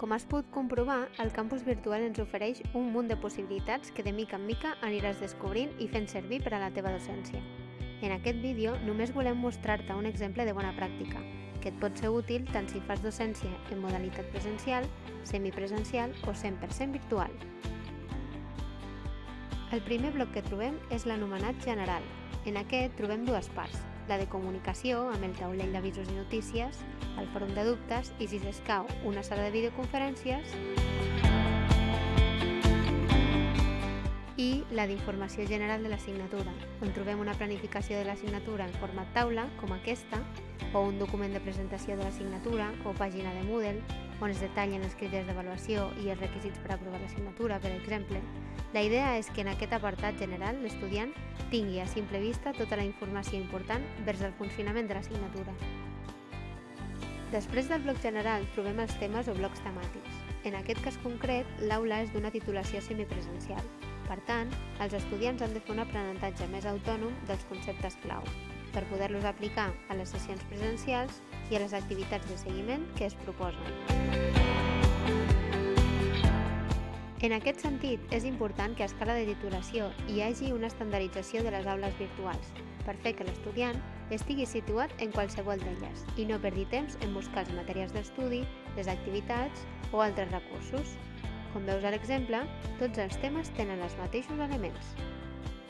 Com has pogut comprovar, el campus virtual ens ofereix un munt de possibilitats que de mica en mica aniràs descobrint i fent servir per a la teva docència. En aquest vídeo només volem mostrar-te un exemple de bona pràctica, que et pot ser útil tant si fas docència en modalitat presencial, semipresencial o 100% virtual. El primer bloc que trobem és l'anomenat general. En aquest trobem dues parts, la de comunicació amb el taulell d'avisos i notícies, el fòrum de dubtes i, si s'escau, una sala de videoconferències i la d'informació general de l'assignatura, on trobem una planificació de l'assignatura en format taula, com aquesta, o un document de presentació de l'assignatura o pàgina de Moodle, on es detallen els criteris d'avaluació i els requisits per aprovar l'assignatura, per exemple. La idea és que en aquest apartat general l'estudiant tingui a simple vista tota la informació important vers el funcionament de l'assignatura. Després del bloc general trobem els temes o blocs temàtics. En aquest cas concret, l'aula és d'una titulació semipresencial. Per tant, els estudiants han de fer un aprenentatge més autònom dels conceptes clau per poder-los aplicar a les sessions presencials i a les activitats de seguiment que es proposen. En aquest sentit, és important que a escala de titulació hi hagi una estandardització de les aules virtuals, per fer que l'estudiant estigui situat en qualsevol d'elles i no perdi temps en buscar els materials d'estudi, les activitats o altres recursos. Com veus a l'exemple, tots els temes tenen els mateixos elements.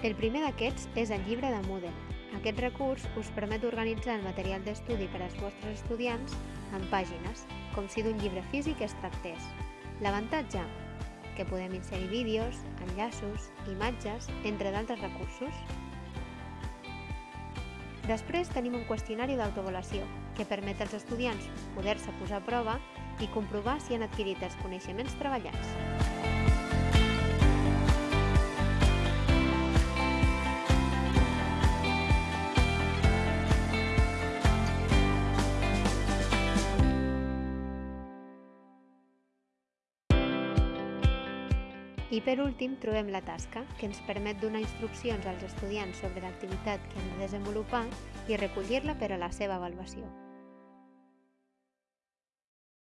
El primer d'aquests és el llibre de Moodle, aquest recurs us permet organitzar el material d'estudi per als vostres estudiants en pàgines, com si d'un llibre físic es tractés. L'avantatge? Que podem inserir vídeos, enllaços, imatges, entre d'altres recursos. Després tenim un qüestionari d'autoavaluació, que permet als estudiants poder-se posar a prova i comprovar si han adquirit els coneixements treballats. I per últim trobem la tasca, que ens permet donar instruccions als estudiants sobre l'activitat que han de desenvolupar i recollir-la per a la seva avaluació.